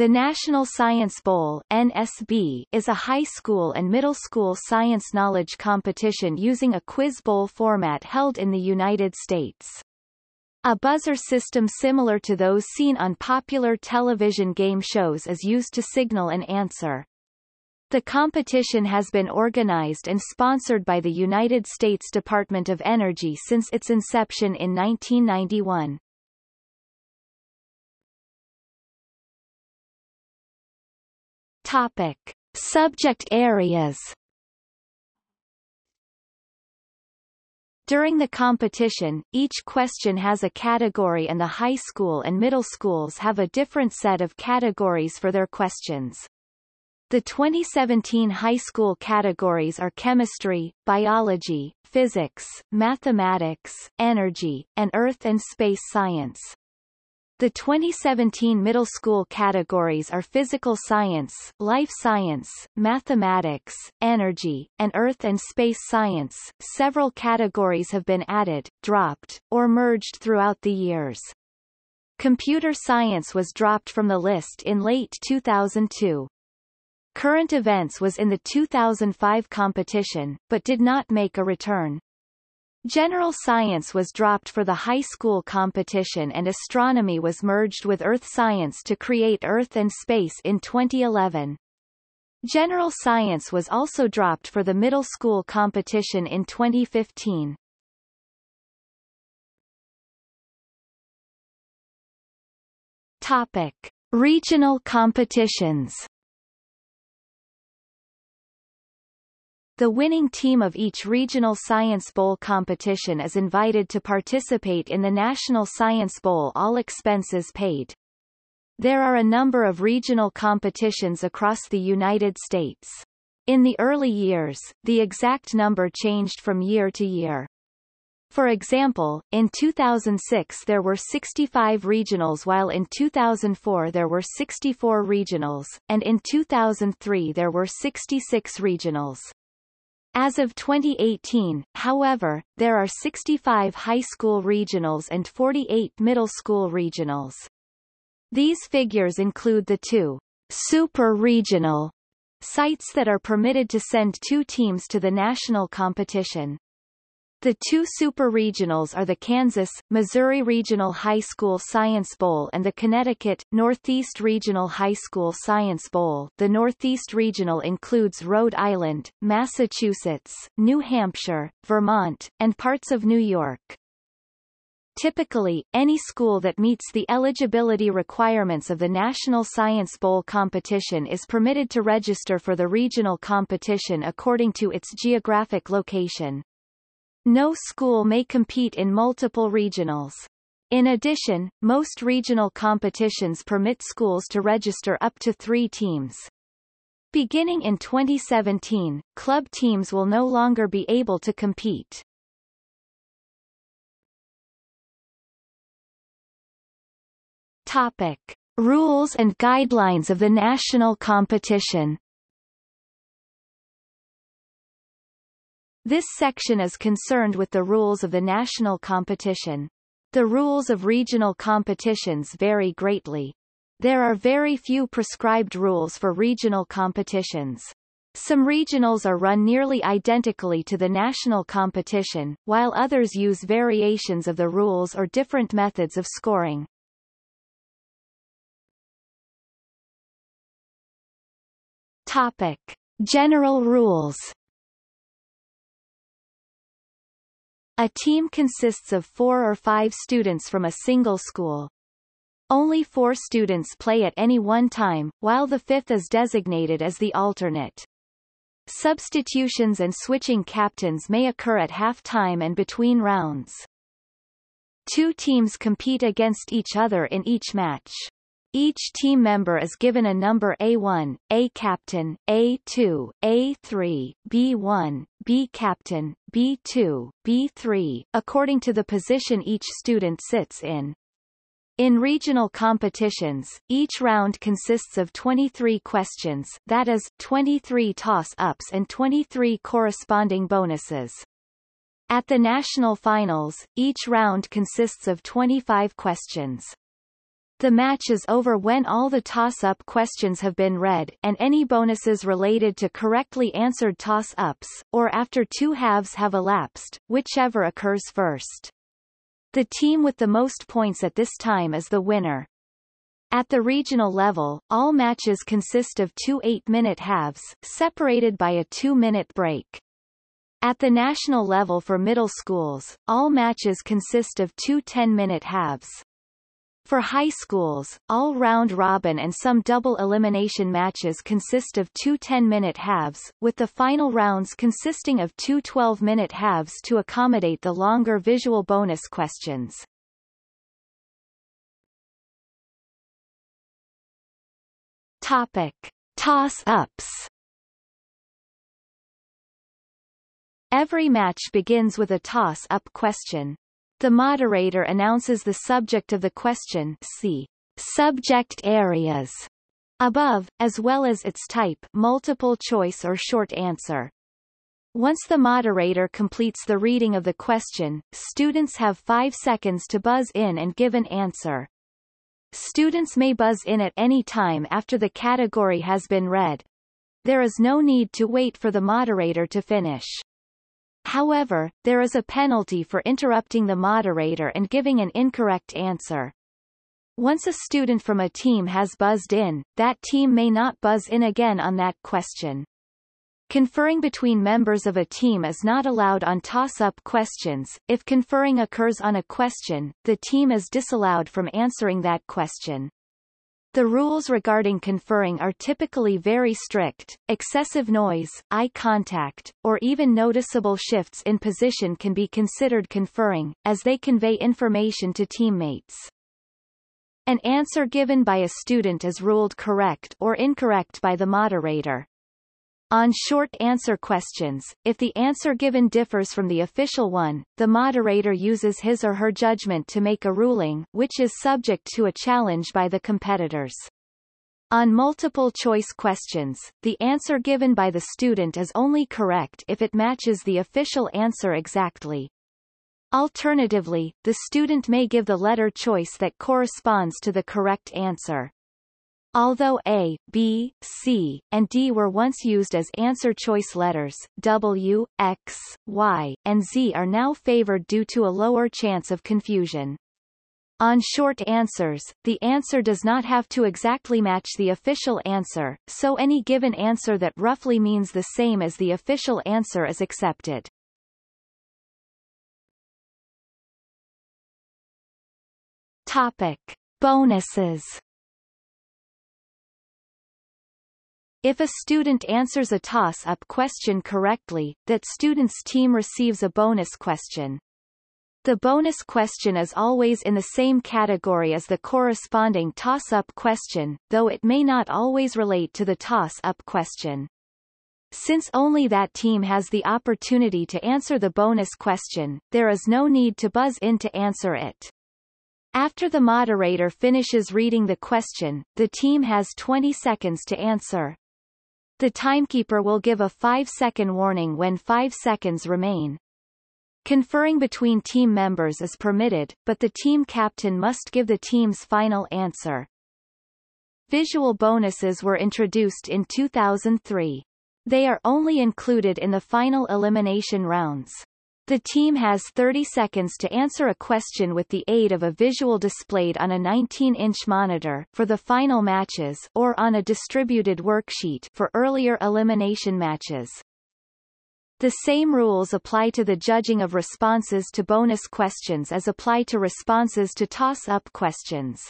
The National Science Bowl NSB is a high school and middle school science knowledge competition using a quiz bowl format held in the United States. A buzzer system similar to those seen on popular television game shows is used to signal an answer. The competition has been organized and sponsored by the United States Department of Energy since its inception in 1991. Topic. Subject areas During the competition, each question has a category and the high school and middle schools have a different set of categories for their questions. The 2017 high school categories are chemistry, biology, physics, mathematics, energy, and earth and space science. The 2017 middle school categories are physical science, life science, mathematics, energy, and earth and space science. Several categories have been added, dropped, or merged throughout the years. Computer science was dropped from the list in late 2002. Current events was in the 2005 competition, but did not make a return. General science was dropped for the high school competition and astronomy was merged with earth science to create Earth and Space in 2011. General science was also dropped for the middle school competition in 2015. Topic. Regional competitions The winning team of each regional Science Bowl competition is invited to participate in the National Science Bowl all expenses paid. There are a number of regional competitions across the United States. In the early years, the exact number changed from year to year. For example, in 2006 there were 65 regionals while in 2004 there were 64 regionals, and in 2003 there were 66 regionals. As of 2018, however, there are 65 high school regionals and 48 middle school regionals. These figures include the two super regional sites that are permitted to send two teams to the national competition. The two super regionals are the Kansas, Missouri Regional High School Science Bowl and the Connecticut, Northeast Regional High School Science Bowl. The Northeast Regional includes Rhode Island, Massachusetts, New Hampshire, Vermont, and parts of New York. Typically, any school that meets the eligibility requirements of the National Science Bowl competition is permitted to register for the regional competition according to its geographic location. No school may compete in multiple regionals. In addition, most regional competitions permit schools to register up to three teams. Beginning in 2017, club teams will no longer be able to compete. Topic. Rules and guidelines of the national competition This section is concerned with the rules of the national competition. The rules of regional competitions vary greatly. There are very few prescribed rules for regional competitions. Some regionals are run nearly identically to the national competition, while others use variations of the rules or different methods of scoring. Topic. General rules A team consists of four or five students from a single school. Only four students play at any one time, while the fifth is designated as the alternate. Substitutions and switching captains may occur at half-time and between rounds. Two teams compete against each other in each match. Each team member is given a number A1, A captain, A2, A3, B1, B captain, B2, B3, according to the position each student sits in. In regional competitions, each round consists of 23 questions that is, 23 toss-ups and 23 corresponding bonuses. At the national finals, each round consists of 25 questions. The match is over when all the toss-up questions have been read, and any bonuses related to correctly answered toss-ups, or after two halves have elapsed, whichever occurs first. The team with the most points at this time is the winner. At the regional level, all matches consist of two eight-minute halves, separated by a two-minute break. At the national level for middle schools, all matches consist of two 10-minute halves. For high schools, all round robin and some double elimination matches consist of two 10-minute halves, with the final rounds consisting of two 12-minute halves to accommodate the longer visual bonus questions. Topic. Toss-ups Every match begins with a toss-up question. The moderator announces the subject of the question see subject areas above, as well as its type multiple choice or short answer. Once the moderator completes the reading of the question, students have five seconds to buzz in and give an answer. Students may buzz in at any time after the category has been read. There is no need to wait for the moderator to finish. However, there is a penalty for interrupting the moderator and giving an incorrect answer. Once a student from a team has buzzed in, that team may not buzz in again on that question. Conferring between members of a team is not allowed on toss-up questions. If conferring occurs on a question, the team is disallowed from answering that question. The rules regarding conferring are typically very strict. Excessive noise, eye contact, or even noticeable shifts in position can be considered conferring, as they convey information to teammates. An answer given by a student is ruled correct or incorrect by the moderator. On short answer questions, if the answer given differs from the official one, the moderator uses his or her judgment to make a ruling, which is subject to a challenge by the competitors. On multiple choice questions, the answer given by the student is only correct if it matches the official answer exactly. Alternatively, the student may give the letter choice that corresponds to the correct answer. Although A, B, C, and D were once used as answer choice letters, W, X, Y, and Z are now favored due to a lower chance of confusion. On short answers, the answer does not have to exactly match the official answer, so any given answer that roughly means the same as the official answer is accepted. Topic. Bonuses If a student answers a toss-up question correctly, that student's team receives a bonus question. The bonus question is always in the same category as the corresponding toss-up question, though it may not always relate to the toss-up question. Since only that team has the opportunity to answer the bonus question, there is no need to buzz in to answer it. After the moderator finishes reading the question, the team has 20 seconds to answer. The timekeeper will give a 5-second warning when 5 seconds remain. Conferring between team members is permitted, but the team captain must give the team's final answer. Visual bonuses were introduced in 2003. They are only included in the final elimination rounds. The team has 30 seconds to answer a question with the aid of a visual displayed on a 19-inch monitor for the final matches or on a distributed worksheet for earlier elimination matches. The same rules apply to the judging of responses to bonus questions as apply to responses to toss-up questions.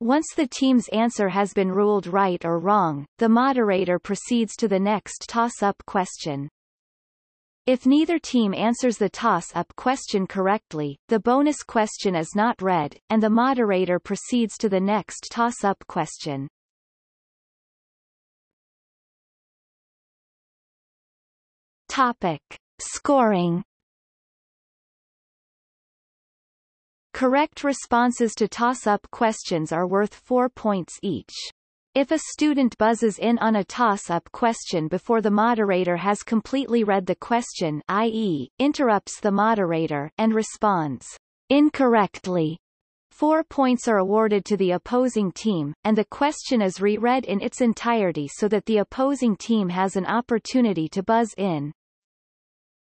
Once the team's answer has been ruled right or wrong, the moderator proceeds to the next toss-up question. If neither team answers the toss-up question correctly, the bonus question is not read, and the moderator proceeds to the next toss-up question. Topic. Scoring Correct responses to toss-up questions are worth 4 points each. If a student buzzes in on a toss-up question before the moderator has completely read the question i.e., interrupts the moderator and responds incorrectly, Four points are awarded to the opposing team, and the question is reread in its entirety so that the opposing team has an opportunity to buzz in.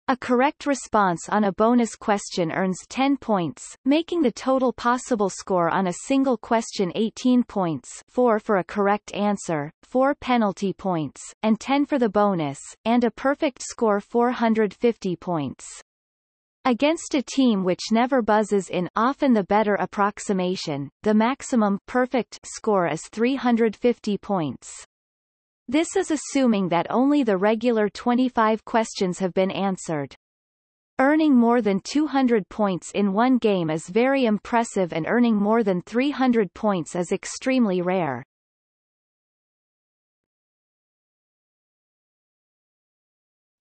A correct response on a bonus question earns 10 points, making the total possible score on a single question 18 points 4 for a correct answer, 4 penalty points, and 10 for the bonus, and a perfect score 450 points. Against a team which never buzzes in often the better approximation, the maximum perfect score is 350 points. This is assuming that only the regular 25 questions have been answered. Earning more than 200 points in one game is very impressive and earning more than 300 points is extremely rare.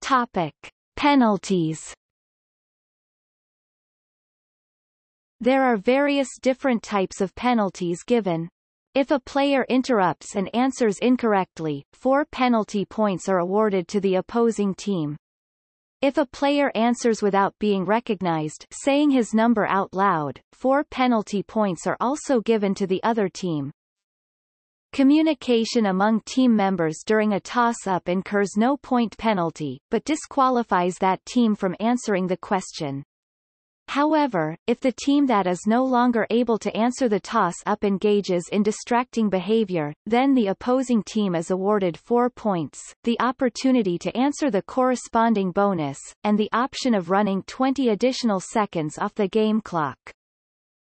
Topic. Penalties There are various different types of penalties given. If a player interrupts and answers incorrectly, four penalty points are awarded to the opposing team. If a player answers without being recognized saying his number out loud, four penalty points are also given to the other team. Communication among team members during a toss-up incurs no point penalty, but disqualifies that team from answering the question. However, if the team that is no longer able to answer the toss-up engages in distracting behavior, then the opposing team is awarded four points, the opportunity to answer the corresponding bonus, and the option of running 20 additional seconds off the game clock.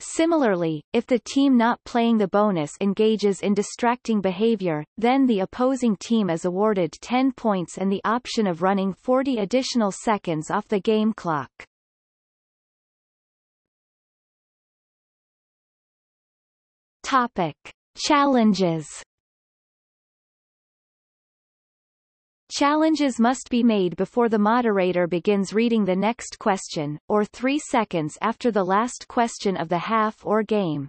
Similarly, if the team not playing the bonus engages in distracting behavior, then the opposing team is awarded 10 points and the option of running 40 additional seconds off the game clock. Topic. Challenges Challenges must be made before the moderator begins reading the next question, or three seconds after the last question of the half or game.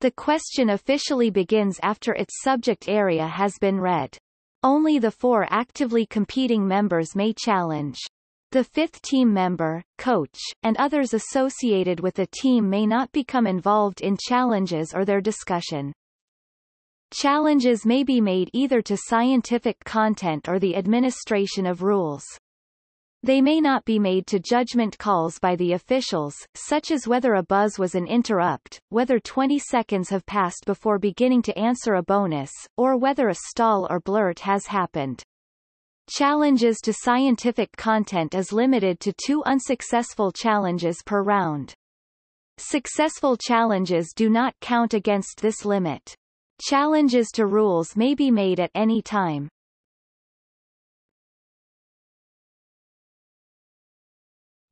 The question officially begins after its subject area has been read. Only the four actively competing members may challenge. The fifth team member, coach, and others associated with the team may not become involved in challenges or their discussion. Challenges may be made either to scientific content or the administration of rules. They may not be made to judgment calls by the officials, such as whether a buzz was an interrupt, whether 20 seconds have passed before beginning to answer a bonus, or whether a stall or blurt has happened. Challenges to scientific content is limited to two unsuccessful challenges per round. Successful challenges do not count against this limit. Challenges to rules may be made at any time.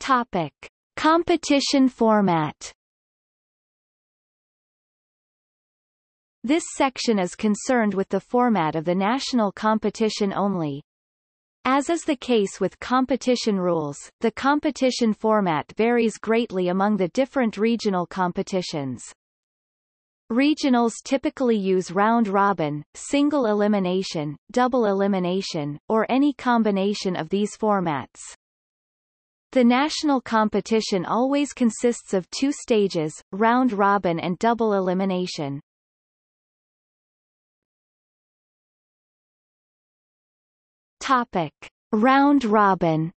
Topic. Competition format This section is concerned with the format of the national competition only. As is the case with competition rules, the competition format varies greatly among the different regional competitions. Regionals typically use round-robin, single elimination, double elimination, or any combination of these formats. The national competition always consists of two stages, round-robin and double elimination. Topic. Round robin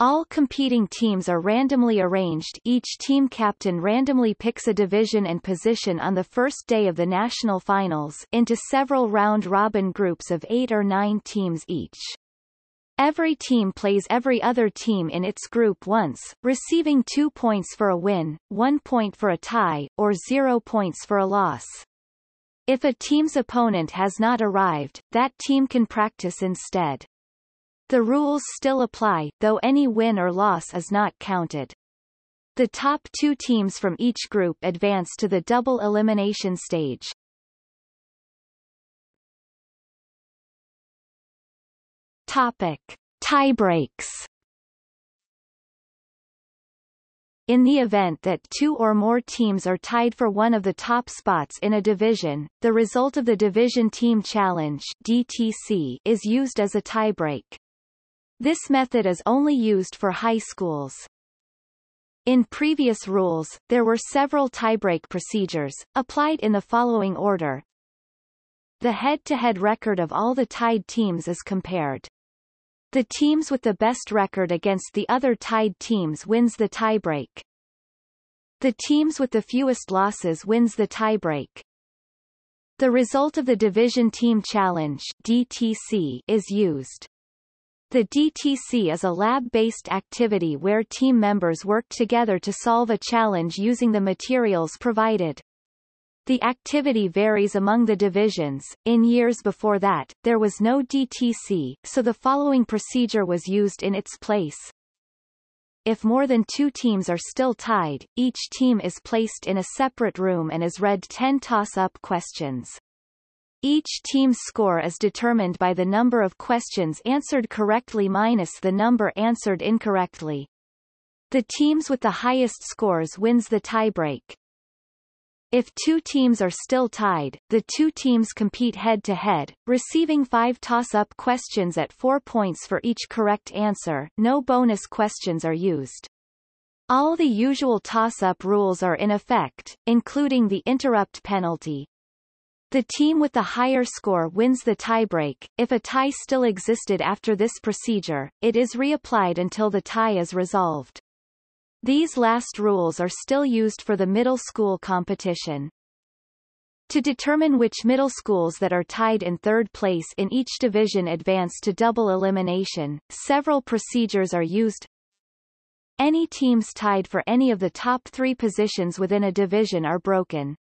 All competing teams are randomly arranged each team captain randomly picks a division and position on the first day of the national finals into several round-robin groups of eight or nine teams each. Every team plays every other team in its group once, receiving two points for a win, one point for a tie, or zero points for a loss. If a team's opponent has not arrived, that team can practice instead. The rules still apply, though any win or loss is not counted. The top two teams from each group advance to the double elimination stage. Topic. Tiebreaks In the event that two or more teams are tied for one of the top spots in a division, the result of the Division Team Challenge DTC is used as a tiebreak. This method is only used for high schools. In previous rules, there were several tiebreak procedures, applied in the following order. The head-to-head -head record of all the tied teams is compared. The teams with the best record against the other tied teams wins the tiebreak. The teams with the fewest losses wins the tiebreak. The result of the Division Team Challenge DTC is used. The DTC is a lab-based activity where team members work together to solve a challenge using the materials provided. The activity varies among the divisions. In years before that, there was no DTC, so the following procedure was used in its place. If more than two teams are still tied, each team is placed in a separate room and is read 10 toss-up questions. Each team's score is determined by the number of questions answered correctly minus the number answered incorrectly. The teams with the highest scores wins the tiebreak. If two teams are still tied, the two teams compete head-to-head, -head, receiving five toss-up questions at four points for each correct answer, no bonus questions are used. All the usual toss-up rules are in effect, including the interrupt penalty, the team with the higher score wins the tiebreak. If a tie still existed after this procedure, it is reapplied until the tie is resolved. These last rules are still used for the middle school competition. To determine which middle schools that are tied in third place in each division advance to double elimination, several procedures are used. Any teams tied for any of the top three positions within a division are broken.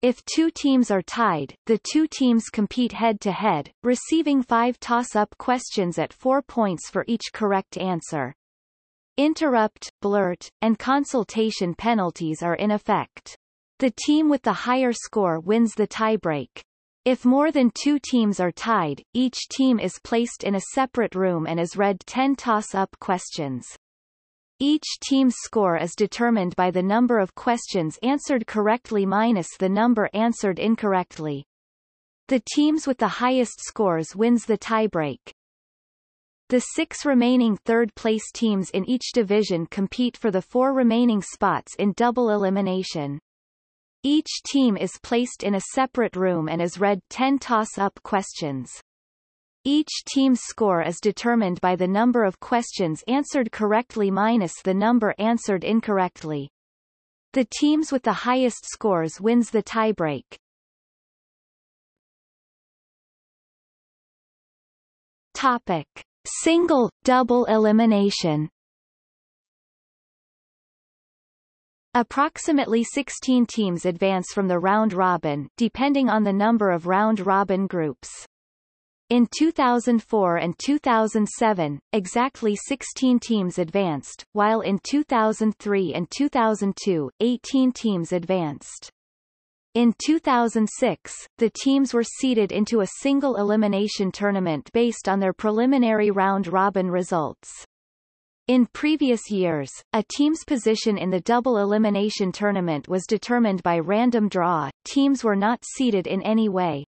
If two teams are tied, the two teams compete head-to-head, -head, receiving five toss-up questions at four points for each correct answer. Interrupt, blurt, and consultation penalties are in effect. The team with the higher score wins the tiebreak. If more than two teams are tied, each team is placed in a separate room and is read 10 toss-up questions. Each team's score is determined by the number of questions answered correctly minus the number answered incorrectly. The teams with the highest scores wins the tiebreak. The six remaining third-place teams in each division compete for the four remaining spots in double elimination. Each team is placed in a separate room and is read 10 toss-up questions. Each team's score is determined by the number of questions answered correctly minus the number answered incorrectly. The teams with the highest scores wins the tiebreak. Topic. Single, double elimination Approximately 16 teams advance from the round robin, depending on the number of round robin groups. In 2004 and 2007, exactly 16 teams advanced, while in 2003 and 2002, 18 teams advanced. In 2006, the teams were seeded into a single elimination tournament based on their preliminary round-robin results. In previous years, a team's position in the double elimination tournament was determined by random draw, teams were not seeded in any way,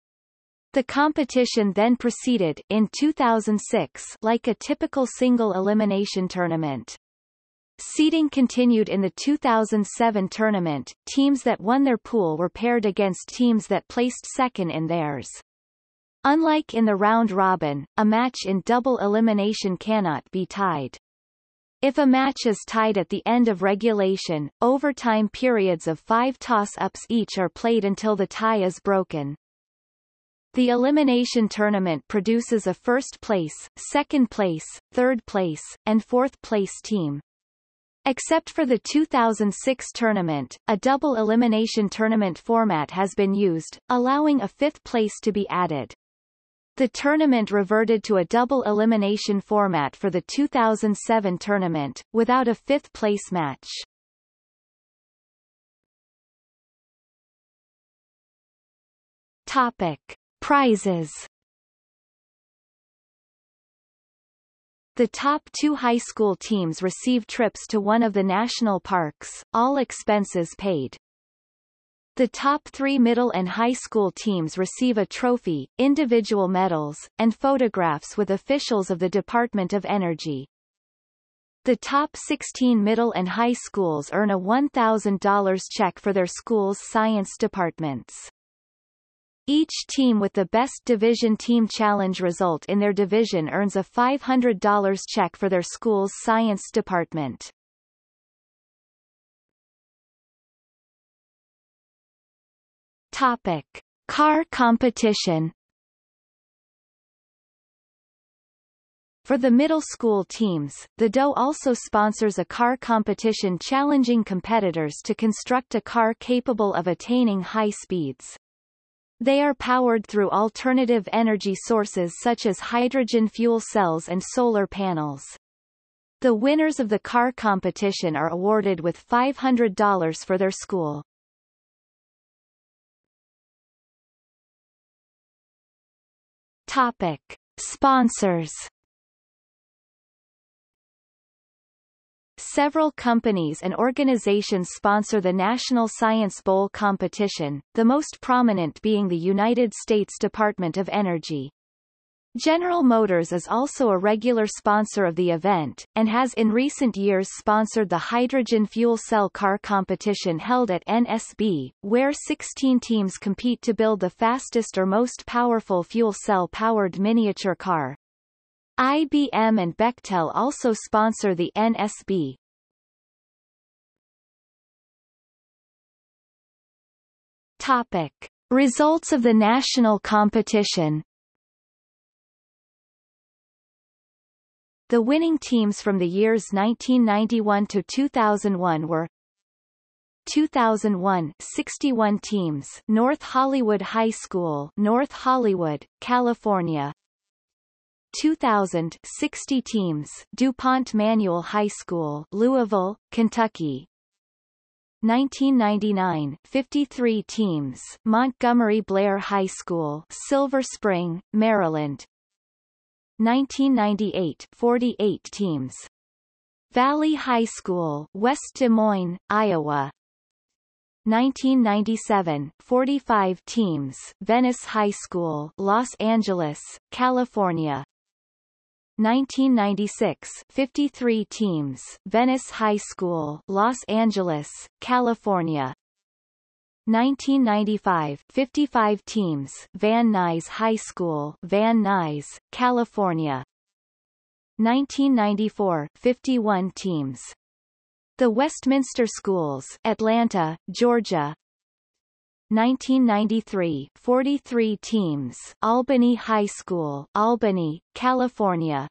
the competition then proceeded in 2006 like a typical single elimination tournament. Seeding continued in the 2007 tournament, teams that won their pool were paired against teams that placed second in theirs. Unlike in the round robin, a match in double elimination cannot be tied. If a match is tied at the end of regulation, overtime periods of five toss-ups each are played until the tie is broken. The elimination tournament produces a first place, second place, third place, and fourth place team. Except for the 2006 tournament, a double elimination tournament format has been used, allowing a fifth place to be added. The tournament reverted to a double elimination format for the 2007 tournament, without a fifth place match. Topic. Prizes The top two high school teams receive trips to one of the national parks, all expenses paid. The top three middle and high school teams receive a trophy, individual medals, and photographs with officials of the Department of Energy. The top 16 middle and high schools earn a $1,000 check for their school's science departments. Each team with the best division team challenge result in their division earns a $500 check for their school's science department. Topic. Car competition For the middle school teams, the DOE also sponsors a car competition challenging competitors to construct a car capable of attaining high speeds. They are powered through alternative energy sources such as hydrogen fuel cells and solar panels. The winners of the car competition are awarded with $500 for their school. Topic. Sponsors Several companies and organizations sponsor the National Science Bowl competition, the most prominent being the United States Department of Energy. General Motors is also a regular sponsor of the event, and has in recent years sponsored the hydrogen fuel cell car competition held at NSB, where 16 teams compete to build the fastest or most powerful fuel cell-powered miniature car. IBM and Bechtel also sponsor the NSB. Topic. Results of the national competition The winning teams from the years 1991 to 2001 were 2001 61 teams North Hollywood High School North Hollywood, California 2000 60 teams DuPont Manual High School Louisville, Kentucky. 1999 53 teams Montgomery Blair High School Silver Spring, Maryland. 1998 48 teams Valley High School West Des Moines, Iowa. 1997 45 teams Venice High School Los Angeles, California 1996 53 teams Venice High School Los Angeles, California. 1995 55 teams Van Nuys High School Van Nuys, California. 1994 51 teams. The Westminster Schools Atlanta, Georgia 1993 43 teams Albany High School Albany, California.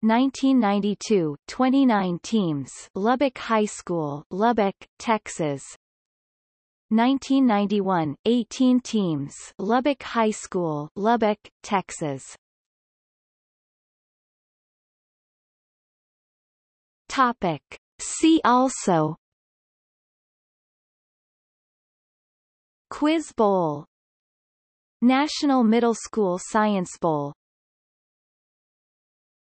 1992 29 teams Lubbock High School Lubbock, Texas. 1991 18 teams Lubbock High School Lubbock, Texas. Topic. See also Quiz Bowl. National Middle School Science Bowl